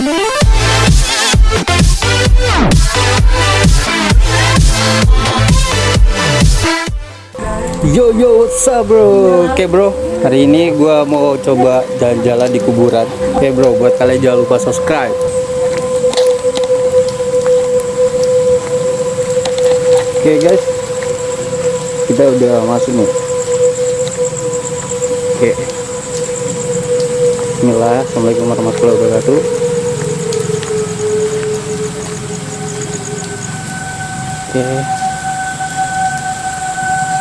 Yo yo what's up bro? Oke bro. Hari ini gua mau coba jalan-jalan di kuburan. Oke bro buat kalian jangan lupa subscribe. Oke guys. Kita udah masuk nih. Oke. Bismillah. Assalamualaikum warahmatullahi wabarakatuh Oke.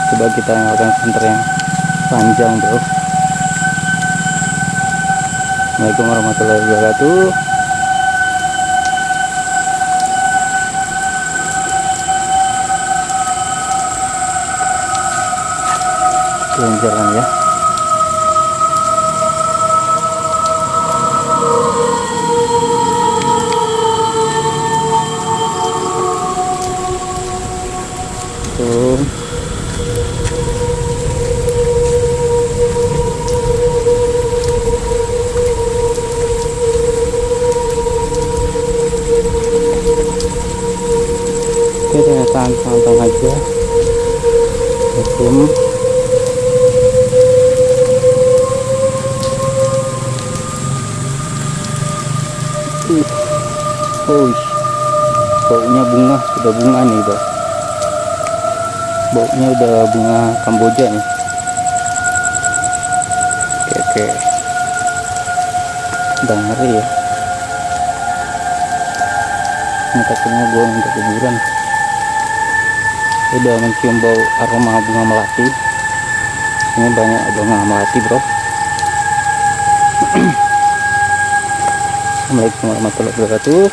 Coba kita nyalakan senter yang panjang bro. Assalamualaikum warahmatullahi wabarakatuh. Jalan-jalan ya Oke, santai-santai aja. Hukum. Uh, oh, baunya bunga sudah bunga nih, bro. Baunya udah bunga Kamboja nih. Oke, oke. Udah ngeri ya. Ini takutnya gua untuk kuburan udah mencium bau aroma bunga melati ini banyak bunga melati bro Assalamualaikum warahmatullahi wabarakatuh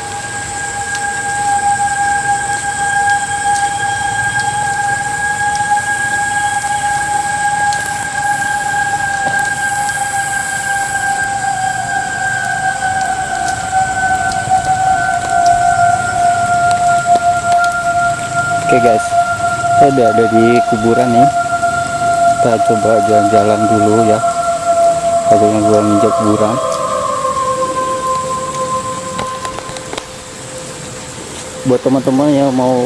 Oke guys, saya udah ada di kuburan nih. Kita coba jalan-jalan dulu ya. Yang gua nginjak kuburan. Buat teman-teman yang mau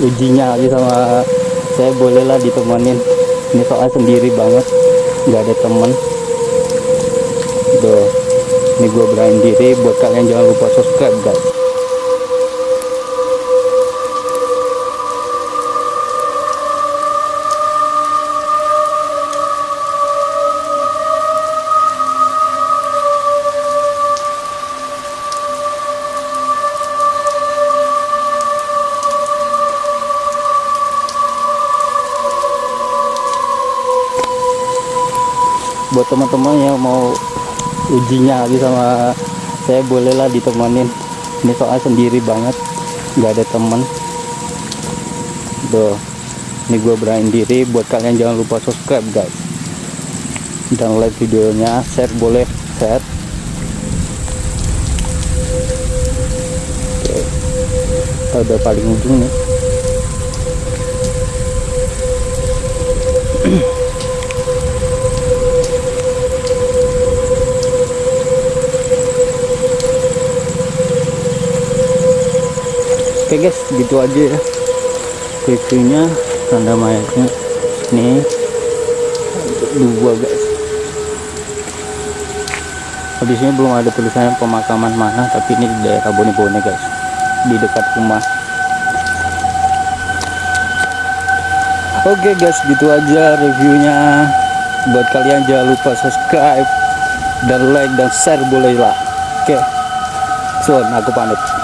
uji nyali sama saya bolehlah ditemenin. Ini soal sendiri banget, nggak ada temen. Tuh, ini gua berani diri. Buat kalian jangan lupa subscribe guys. Buat teman-teman yang mau uji nyali sama saya bolehlah ditemenin ini soal sendiri banget nggak ada temen tuh ini gue berani diri. Buat kalian jangan lupa subscribe guys. Dan like videonya share boleh share. Oke. Udah paling ujung nih oke guys gitu aja ya. Reviewnya tanda mayatnya ini. Dua guys. Sini belum ada tulisannya pemakaman mana tapi ini di daerah Bone-Bone guys. Di dekat rumah. Oke guys gitu aja reviewnya. Buat kalian jangan lupa subscribe dan like dan share bolehlah. Oke. So aku pamit